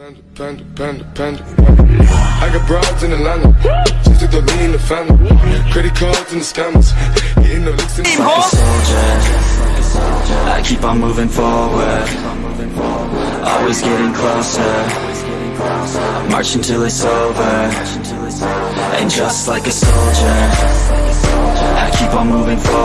Panda, panda, panda, panda. I got broads in Atlanta. Just took the lean in the family. Credit cards and the scammers. Getting the licks in the like a soldier I keep on moving forward Always getting closer March until it's over And just like a soldier I keep on moving forward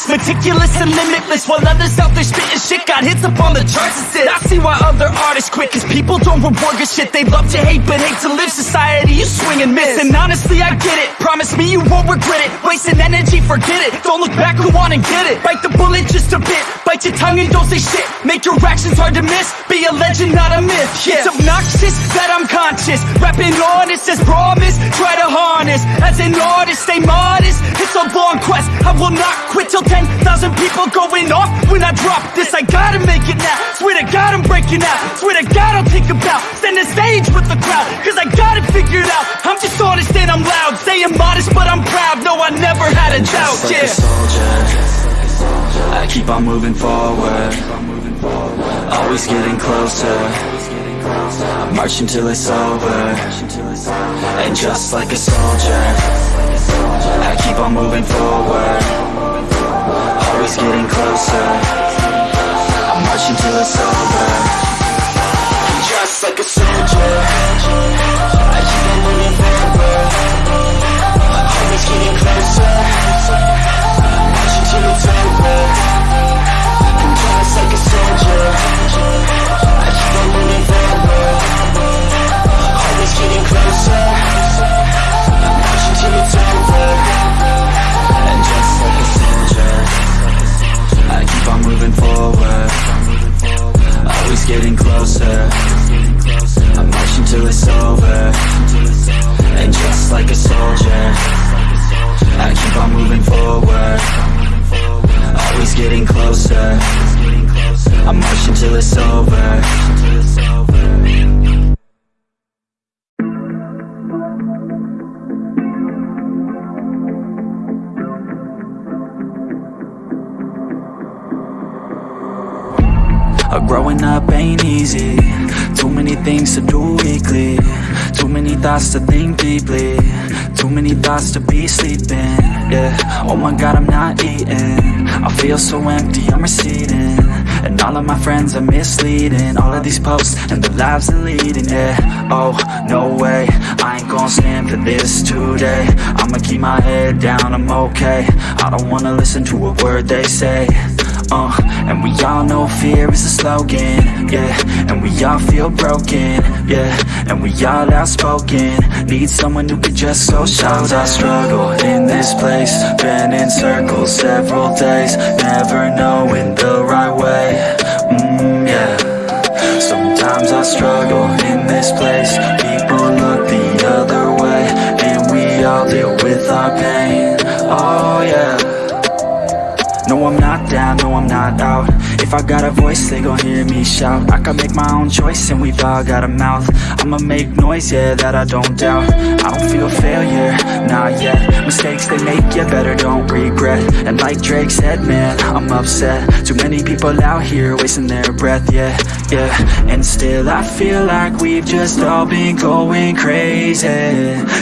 I'm spitting this meticulous and limitless While others out there spitting shit. Got hits up on the charts and shit I see why other artists quit Cause people don't reward good shit. They love to hate but hate to live. Society you swing and miss. And honestly I get it. Promise me you won't regret it. Wasting energy, forget it. Don't look back, go on and get it. Bite the bullet just a bit. Bite your tongue and don't say shit. Make your actions hard to miss. Be a legend, not a myth. Yeah. It's obnoxious that I'm conscious. Rapping honest as promise Try to harness. As an artist, stay modest. It's a long quest will not quit till 10,000 people going off. When I drop this I gotta make it now. Swear to God I'm breaking out. Swear to God I'll think about Stand the stage with the crowd Cause I got it figured out. I'm just honest and I'm loud. Saying modest but I'm proud. No I never had a doubt Just like yeah. a soldier. I keep on moving forward. Always getting closer I march until it's over. And just like a soldier I keep on moving forward. Always getting closer getting closer. I march until it's over. And just like a soldier I keep on moving forward. Always getting closer. I march until it's over Uh, growing up ain't easy. Too many things to do weekly. Too many thoughts to think deeply. Too many thoughts to be sleeping. Yeah, oh my god I'm not eating. I feel so empty, I'm receding. And all of my friends are misleading. All of these posts and the lives they're leading. Yeah, oh, no way. I ain't gonna stand for this today. I'ma keep my head down, I'm okay. I don't wanna listen to a word they say. Uh, all know fear is a slogan, yeah. And we all feel broken, yeah. And we all outspoken. Need someone who could just so Sometimes I struggle in this place. Been in circles several days Never knowing the right way, mm, yeah. Sometimes I struggle in this place. People look the other way And we all deal with our pain, oh yeah. No, I'm not down, no, I'm not out If I got a voice, they gon' hear me shout. I can make my own choice and we've all got a mouth. I'ma make noise, yeah, that I don't doubt. I don't feel failure, not yet Mistakes they make, you better don't regret. And like Drake said, man, I'm upset. Too many people out here wasting their breath, yeah, yeah. And still I feel like we've just all been going crazy.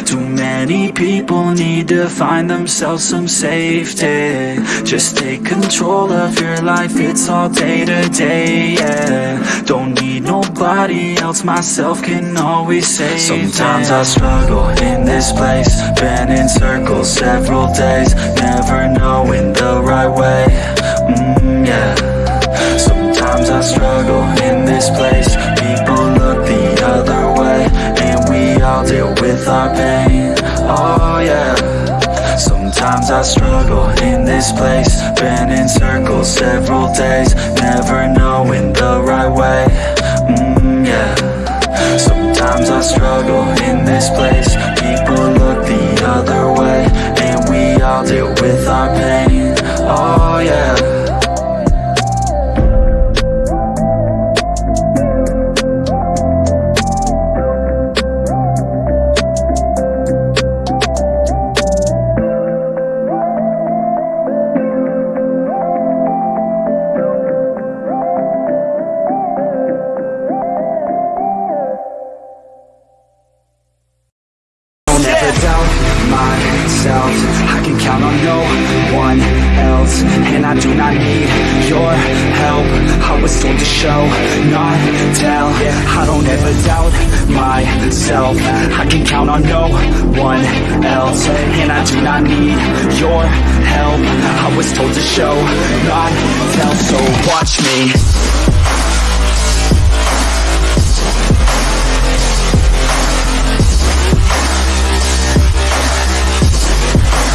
Too many people need to find themselves some safety Just take control of your life, it's all day to day, yeah. Don't need nobody else, myself can always save Sometimes I struggle in this place Been in circles several days Never knowing the right way, mm, yeah. Sometimes I struggle in this place People look the other way And we all deal with our pain, oh Sometimes I struggle in this place. Been in circles several days Never knowing the myself I can count on no one else. And I do not need your help. I was told to show, not tell. I don't ever doubt myself. I can count on no one else. And I do not need your help. I was told to show, not tell. So watch me.